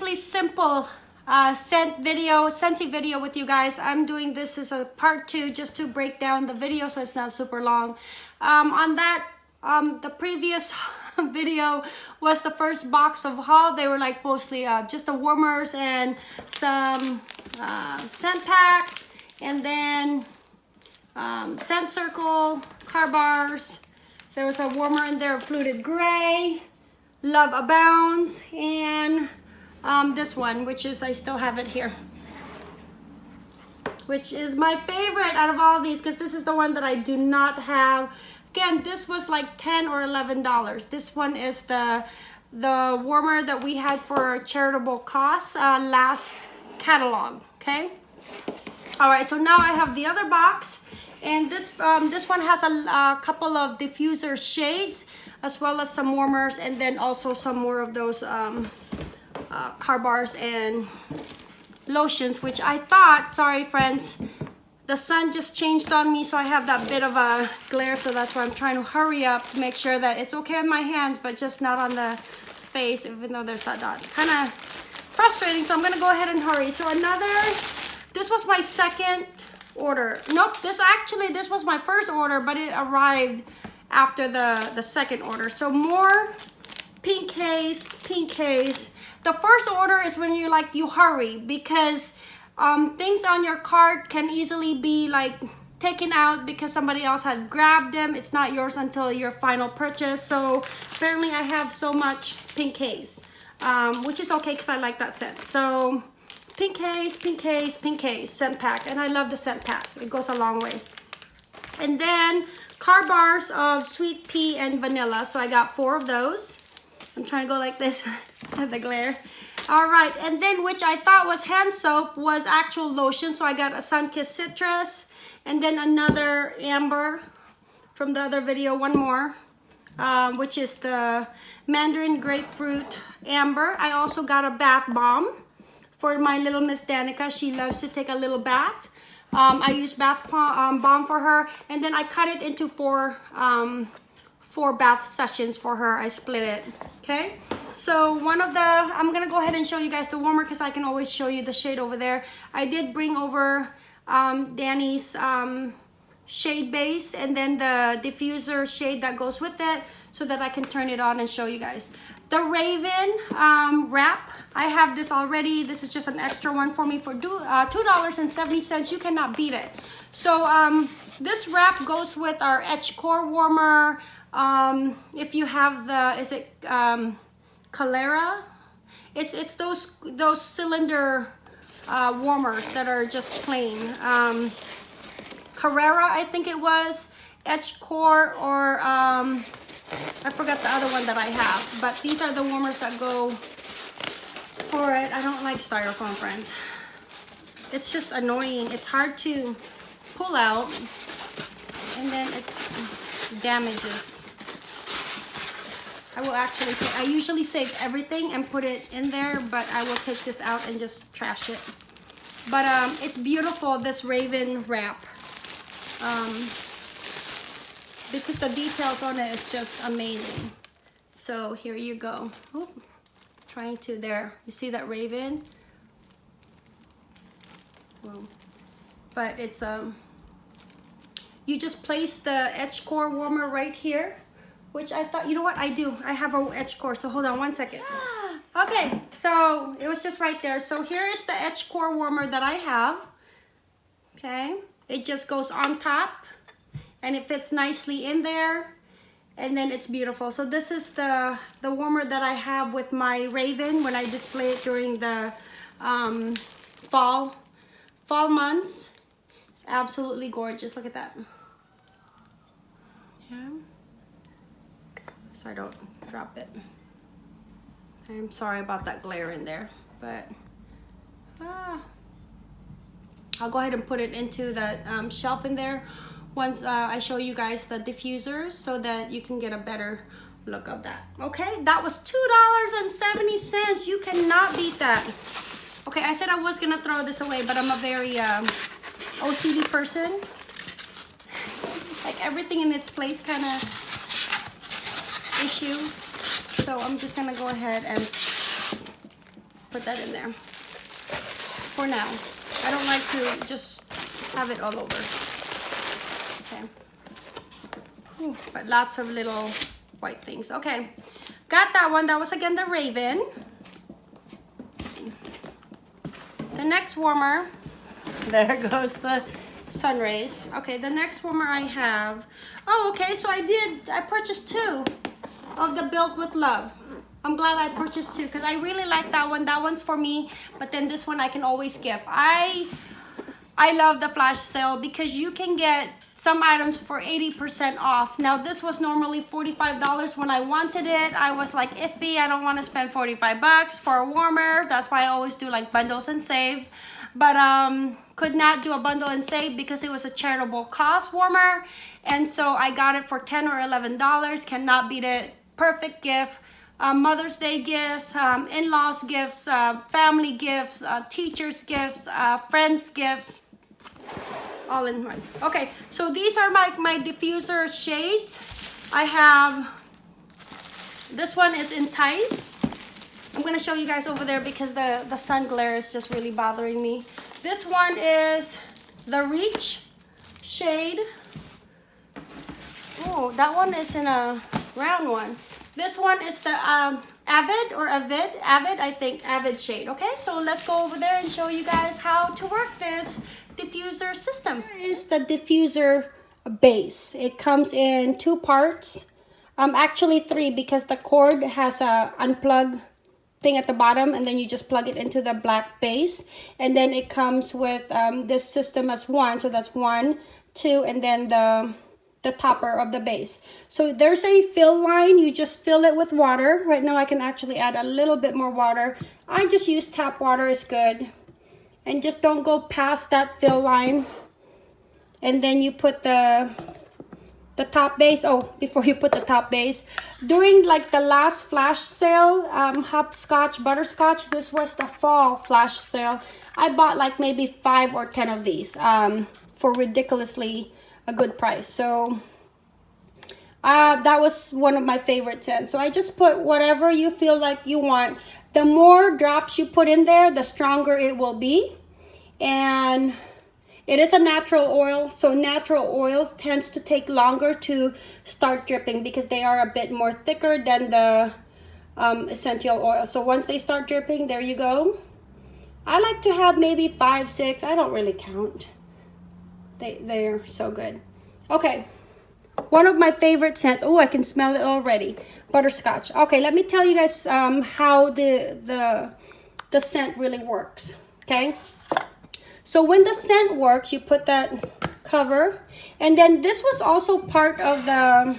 Simply Simple uh, scent video, Scentsy video with you guys. I'm doing this as a part two just to break down the video so it's not super long. Um, on that, um, the previous video was the first box of haul. They were like mostly uh, just the warmers and some uh, scent pack and then um, scent circle, car bars. There was a warmer in there, fluted gray, love abounds, and um, this one, which is, I still have it here, which is my favorite out of all these because this is the one that I do not have. Again, this was like 10 or $11. This one is the the warmer that we had for charitable cause uh, last catalog, okay? All right, so now I have the other box and this um, this one has a, a couple of diffuser shades as well as some warmers and then also some more of those um, uh, car bars and lotions, which I thought, sorry friends, the sun just changed on me, so I have that bit of a glare, so that's why I'm trying to hurry up to make sure that it's okay on my hands, but just not on the face, even though there's that dot. Kind of frustrating, so I'm gonna go ahead and hurry. So another, this was my second order. Nope, this actually, this was my first order, but it arrived after the, the second order. So more pink haze, pink haze, the first order is when you like, you hurry because um, things on your cart can easily be like taken out because somebody else had grabbed them. It's not yours until your final purchase. So apparently I have so much pink haze, um, which is okay because I like that scent. So pink haze, pink haze, pink haze scent pack. And I love the scent pack. It goes a long way. And then car bars of sweet pea and vanilla. So I got four of those. I'm trying to go like this the glare. All right, and then which I thought was hand soap was actual lotion. So I got a Sunkissed Citrus and then another amber from the other video, one more, um, which is the Mandarin Grapefruit Amber. I also got a bath bomb for my little Miss Danica. She loves to take a little bath. Um, I use bath um, bomb for her and then I cut it into four um, four bath sessions for her. I split it, okay? So one of the, I'm gonna go ahead and show you guys the warmer because I can always show you the shade over there. I did bring over um, Danny's um, shade base and then the diffuser shade that goes with it so that I can turn it on and show you guys. The Raven um, wrap, I have this already. This is just an extra one for me for uh, $2.70. You cannot beat it. So um, this wrap goes with our Edge Core Warmer, um, if you have the, is it um, Calera? It's, it's those, those cylinder uh, warmers that are just plain. Um, Carrera, I think it was, Edge Core, or um, I forgot the other one that I have. But these are the warmers that go for it. I don't like styrofoam, friends. It's just annoying. It's hard to pull out. And then it damages. I will actually, I usually save everything and put it in there, but I will take this out and just trash it. But um, it's beautiful, this Raven wrap. Um, because the details on it is just amazing. So here you go. Oop, trying to there. You see that Raven? But it's um you just place the edge core warmer right here which I thought, you know what, I do. I have a edge core, so hold on one second. Okay, so it was just right there. So here is the edge core warmer that I have. Okay, it just goes on top and it fits nicely in there and then it's beautiful. So this is the, the warmer that I have with my Raven when I display it during the um, fall, fall months. It's absolutely gorgeous. Look at that. Yeah so I don't drop it. I'm sorry about that glare in there, but ah, I'll go ahead and put it into the um, shelf in there once uh, I show you guys the diffusers so that you can get a better look of that. Okay, that was $2.70. You cannot beat that. Okay, I said I was gonna throw this away, but I'm a very um, OCD person. Like everything in its place kind of issue. So I'm just gonna go ahead and put that in there for now. I don't like to just have it all over. Okay. Ooh, but lots of little white things. Okay. Got that one. That was again the Raven. The next warmer. There goes the sun rays. Okay, the next warmer I have. Oh, okay. So I did. I purchased two of the Built with Love. I'm glad I purchased two because I really like that one. That one's for me, but then this one I can always gift. I I love the flash sale because you can get some items for 80% off. Now this was normally $45 when I wanted it. I was like iffy, I don't want to spend 45 bucks for a warmer. That's why I always do like bundles and saves. But um, could not do a bundle and save because it was a charitable cause warmer. And so I got it for 10 or $11. Cannot beat it. Perfect gift uh, Mother's Day gifts, um, in-laws gifts, uh, family gifts, uh, teachers gifts, uh, friends gifts, all in one. Okay, so these are my, my diffuser shades. I have, this one is Entice. I'm gonna show you guys over there because the, the sun glare is just really bothering me. This one is the Reach shade. Oh, that one is in a round one. This one is the um, Avid or Avid, Avid, I think, Avid shade, okay? So let's go over there and show you guys how to work this diffuser system. Here is the diffuser base. It comes in two parts, um, actually three because the cord has a unplug thing at the bottom and then you just plug it into the black base and then it comes with um, this system as one so that's one two and then the the topper of the base. So there's a fill line. You just fill it with water. Right now I can actually add a little bit more water. I just use tap water is good. And just don't go past that fill line. And then you put the the top base. Oh, before you put the top base. During like the last flash sale, um, hopscotch, butterscotch, this was the fall flash sale. I bought like maybe five or ten of these um, for ridiculously a good price. So uh, that was one of my favorite scents. So I just put whatever you feel like you want. The more drops you put in there, the stronger it will be. And it is a natural oil, so natural oils tends to take longer to start dripping because they are a bit more thicker than the um, essential oil. So once they start dripping, there you go. I like to have maybe five, six, I don't really count. They, they're so good. Okay. One of my favorite scents. Oh, I can smell it already. Butterscotch. Okay, let me tell you guys um, how the, the, the scent really works. Okay. So when the scent works, you put that cover. And then this was also part of the...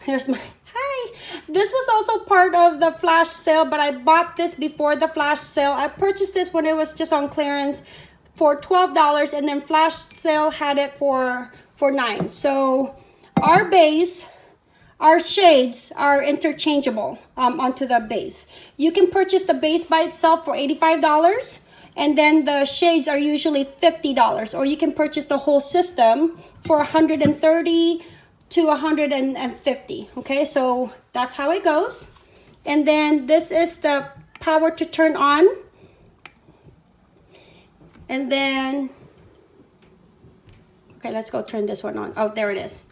Here's my... Hi! This was also part of the flash sale, but I bought this before the flash sale. I purchased this when it was just on clearance for $12 and then flash sale had it for for nine. So our base our shades are interchangeable um, onto the base. You can purchase the base by itself for $85 and then the shades are usually $50 or you can purchase the whole system for 130 to 150 okay? So that's how it goes. And then this is the power to turn on and then, okay, let's go turn this one on. Oh, there it is.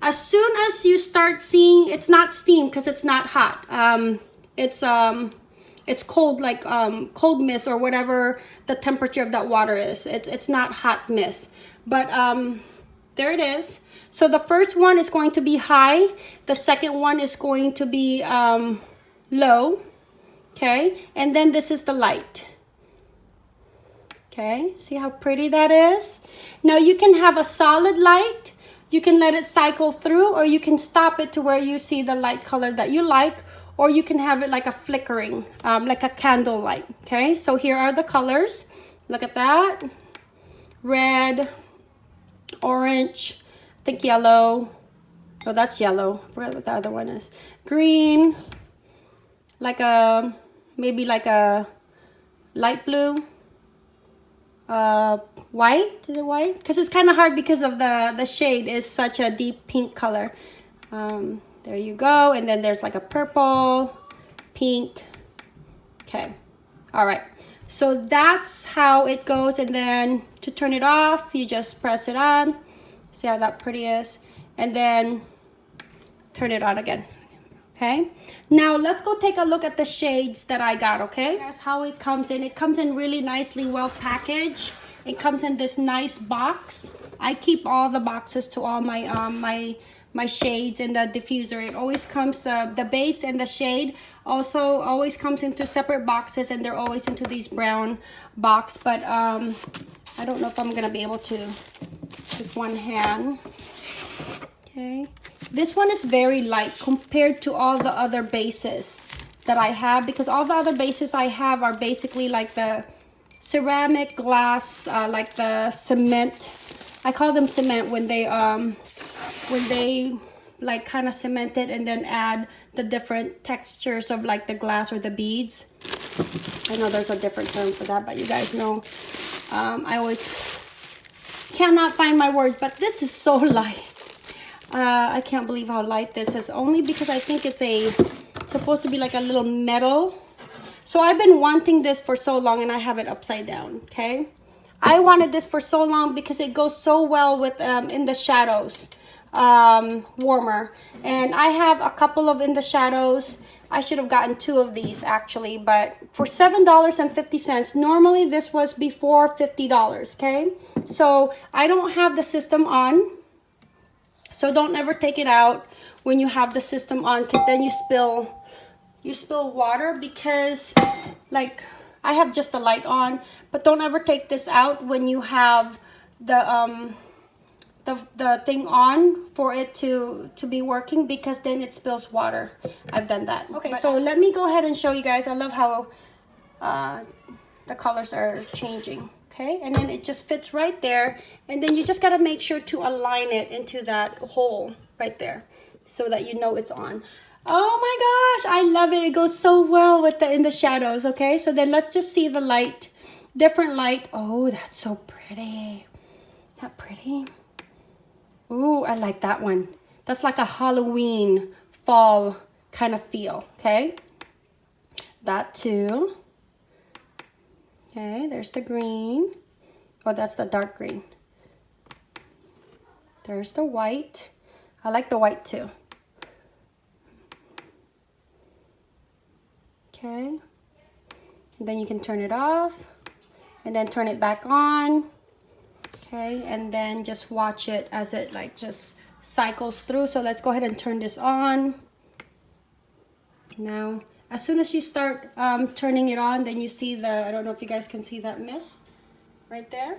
As soon as you start seeing, it's not steam because it's not hot. Um, it's um, it's cold like um, cold mist or whatever the temperature of that water is. It's, it's not hot mist. But um, there it is. So the first one is going to be high. The second one is going to be um, low. Okay. And then this is the light. Okay, see how pretty that is? Now you can have a solid light. You can let it cycle through or you can stop it to where you see the light color that you like or you can have it like a flickering, um, like a candle light. Okay, so here are the colors. Look at that. Red, orange, I think yellow. Oh, that's yellow. I forgot what the other one is. Green, like a, maybe like a light blue uh, white. Is it white? Because it's kind of hard because of the, the shade is such a deep pink color. Um, there you go. And then there's like a purple, pink. Okay. All right. So that's how it goes. And then to turn it off, you just press it on. See how that pretty is? And then turn it on again. Okay. Now let's go take a look at the shades that I got. Okay. That's how it comes in. It comes in really nicely, well packaged. It comes in this nice box. I keep all the boxes to all my um my my shades and the diffuser. It always comes, the, the base and the shade also always comes into separate boxes and they're always into these brown box. But um, I don't know if I'm to be able to with one hand. Okay. This one is very light compared to all the other bases that I have because all the other bases I have are basically like the ceramic glass, uh, like the cement. I call them cement when they um when they like kind of cement it and then add the different textures of like the glass or the beads. I know there's a different term for that, but you guys know. Um, I always cannot find my words, but this is so light. Uh, I can't believe how light this is, only because I think it's a supposed to be like a little metal. So I've been wanting this for so long and I have it upside down, okay? I wanted this for so long because it goes so well with um, in the shadows um, warmer. And I have a couple of in the shadows. I should have gotten two of these actually, but for $7.50, normally this was before $50, okay? So I don't have the system on. So don't ever take it out when you have the system on because then you spill you spill water because like I have just the light on, but don't ever take this out when you have the um the, the thing on for it to to be working because then it spills water. I've done that. Okay so let me go ahead and show you guys. I love how uh, the colors are changing okay? And then it just fits right there. And then you just got to make sure to align it into that hole right there so that you know it's on. Oh my gosh I love it. It goes so well with the in the shadows okay? So then let's just see the light different light. Oh that's so pretty. That pretty? Ooh, I like that one. That's like a Halloween fall kind of feel, okay? That too. Okay, there's the green. Oh, that's the dark green. There's the white. I like the white too. Okay. And then you can turn it off and then turn it back on okay and then just watch it as it like just cycles through so let's go ahead and turn this on now as soon as you start um, turning it on then you see the I don't know if you guys can see that mist right there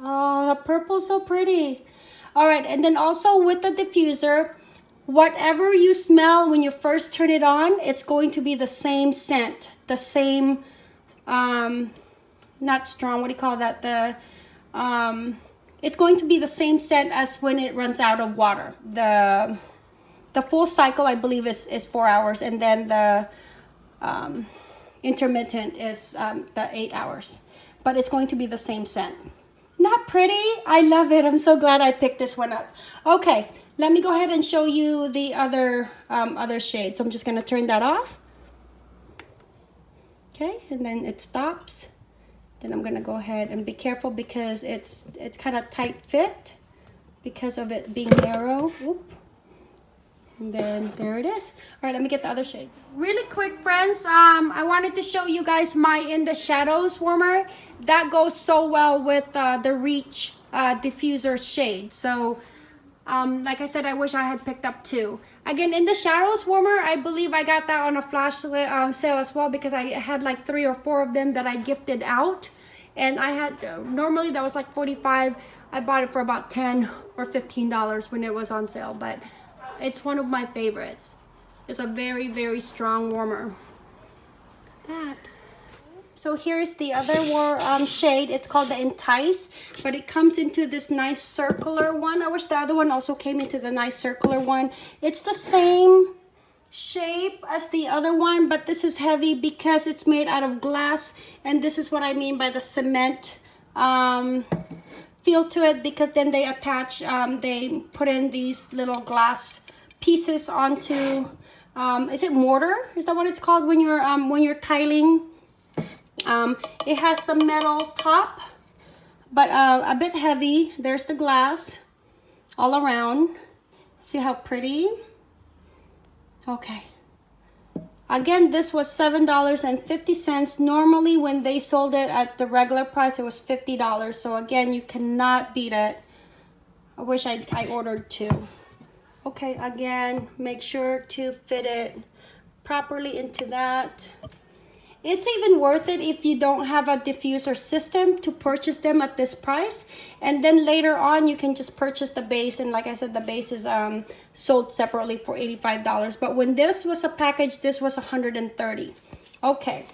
oh the purple's so pretty all right and then also with the diffuser whatever you smell when you first turn it on it's going to be the same scent the same um not strong what do you call that the um, it's going to be the same scent as when it runs out of water. The the full cycle, I believe, is, is four hours, and then the um, intermittent is um, the eight hours. But it's going to be the same scent. Not pretty? I love it. I'm so glad I picked this one up. Okay, let me go ahead and show you the other um, other shade. So I'm just going to turn that off. Okay, and then it stops then I'm gonna go ahead and be careful because it's it's kind of tight fit because of it being narrow. And then there it is. All right, let me get the other shade. Really quick, friends, um, I wanted to show you guys my In the Shadows warmer. That goes so well with uh, the Reach uh, diffuser shade. So, um, like I said, I wish I had picked up two. Again, In the Shadows warmer, I believe I got that on a flash um, sale as well because I had like three or four of them that I gifted out and I had normally that was like 45 I bought it for about 10 or 15 dollars when it was on sale but it's one of my favorites. It's a very very strong warmer. That. So here's the other war um, shade. It's called the entice but it comes into this nice circular one. I wish the other one also came into the nice circular one. It's the same shape as the other one but this is heavy because it's made out of glass and this is what I mean by the cement um, feel to it because then they attach um, they put in these little glass pieces onto um, is it mortar is that what it's called when you're um, when you're tiling Um, it has the metal top, but uh, a bit heavy. There's the glass all around. See how pretty? Okay. Again, this was $7.50. Normally, when they sold it at the regular price, it was $50. So again, you cannot beat it. I wish I, I ordered two. Okay, again, make sure to fit it properly into that. It's even worth it if you don't have a diffuser system to purchase them at this price. And then later on, you can just purchase the base. And like I said, the base is um, sold separately for $85. But when this was a package, this was 130 Okay.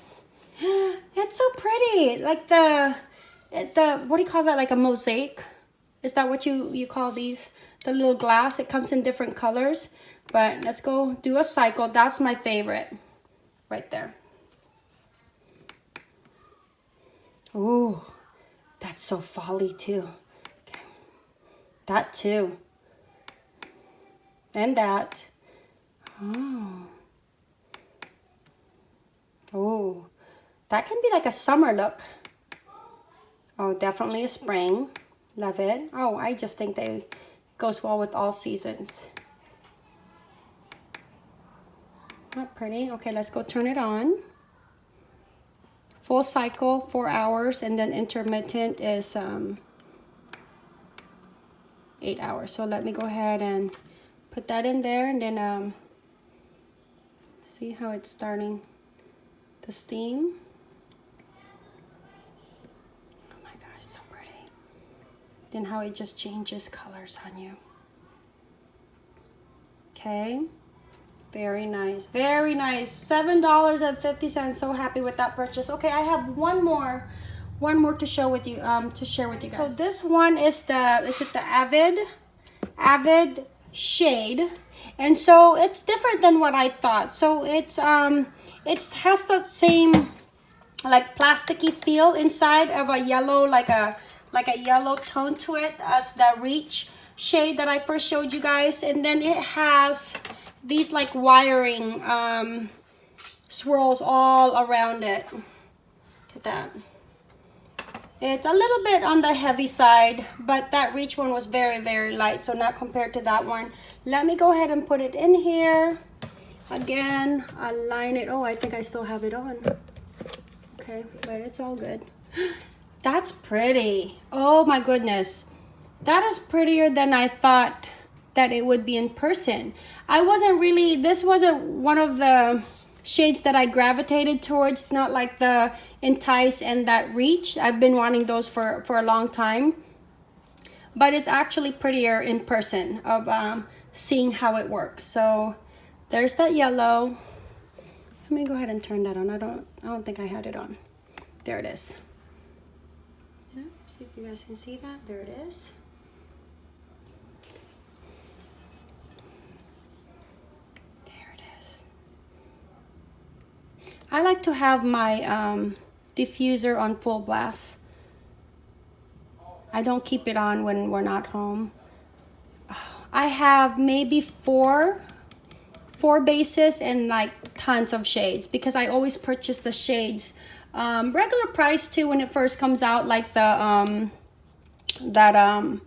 It's so pretty. Like the, the, what do you call that? Like a mosaic? Is that what you, you call these? The little glass. It comes in different colors. But let's go do a cycle. That's my favorite. Right there. Ooh, that's so folly too. Okay. That too. And that. Oh. Oh, that can be like a summer look. Oh, definitely a spring. Love it. Oh, I just think they goes well with all seasons. Not pretty. Okay, let's go turn it on full cycle four hours and then intermittent is um, eight hours so let me go ahead and put that in there and then um, see how it's starting the steam oh my gosh so pretty then how it just changes colors on you okay very nice. Very nice. $7.50. So happy with that purchase. Okay, I have one more one more to show with you um to share with you guys. So this one is the is it the Avid Avid shade. And so it's different than what I thought. So it's um it has that same like plasticky feel inside of a yellow like a like a yellow tone to it as the reach shade that I first showed you guys and then it has these like wiring um, swirls all around it. Look at that. It's a little bit on the heavy side, but that reach one was very, very light, so not compared to that one. Let me go ahead and put it in here. Again, align it. Oh, I think I still have it on. Okay, but it's all good. That's pretty. Oh my goodness. That is prettier than I thought that it would be in person. I wasn't really, this wasn't one of the shades that I gravitated towards, not like the Entice and that Reach. I've been wanting those for, for a long time. But it's actually prettier in person of um, seeing how it works. So there's that yellow. Let me go ahead and turn that on. I don't, I don't think I had it on. There it is. See if you guys can see that. There it is. There it is. I like to have my um, diffuser on full blast. I don't keep it on when we're not home. I have maybe four, four bases and like tons of shades because I always purchase the shades. Um, regular price too when it first comes out like the, um, that, um,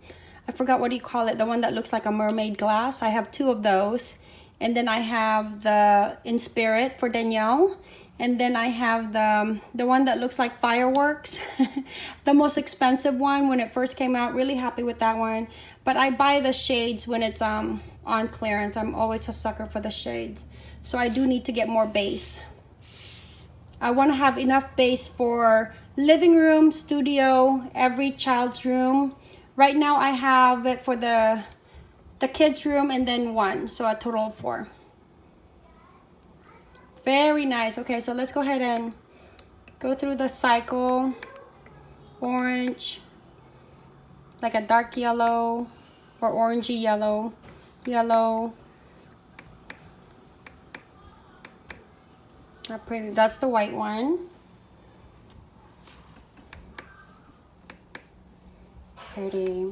I forgot what do you call it, the one that looks like a mermaid glass. I have two of those. And then I have the In Spirit for Danielle. And then I have the the one that looks like fireworks. The most expensive one when it first came out. Really happy with that one. But I buy the shades when it's um on clearance. I'm always a sucker for the shades. So I do need to get more base I want to have enough base for living room studio every child's room right now I have it for the the kids room and then one so a total of four very nice. Okay, so let's go ahead and go through the cycle. Orange, like a dark yellow or orangey yellow, yellow. Not pretty. That's the white one. Pretty.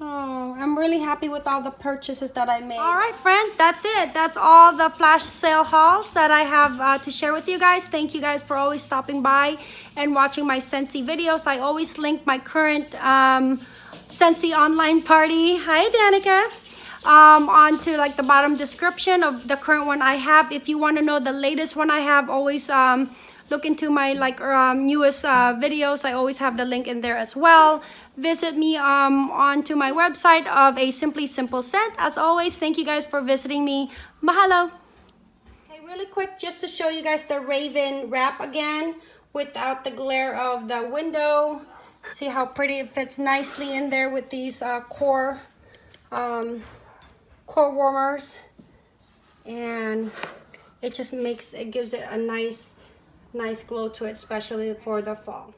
Oh, I'm really happy with all the purchases that I made. All right, friends, that's it. That's all the flash sale hauls that I have uh, to share with you guys. Thank you guys for always stopping by and watching my Scentsy videos. I always link my current um, Scentsy online party. Hi, Danica. Um, onto like the bottom description of the current one I have. If you want to know the latest one I have, always um, look into my like um, newest uh, videos. I always have the link in there as well. Visit me um, onto my website of a Simply Simple Scent. As always, thank you guys for visiting me. Mahalo. Okay, really quick, just to show you guys the Raven wrap again without the glare of the window. See how pretty it fits nicely in there with these uh, core, um, core warmers. And it just makes, it gives it a nice, nice glow to it, especially for the fall.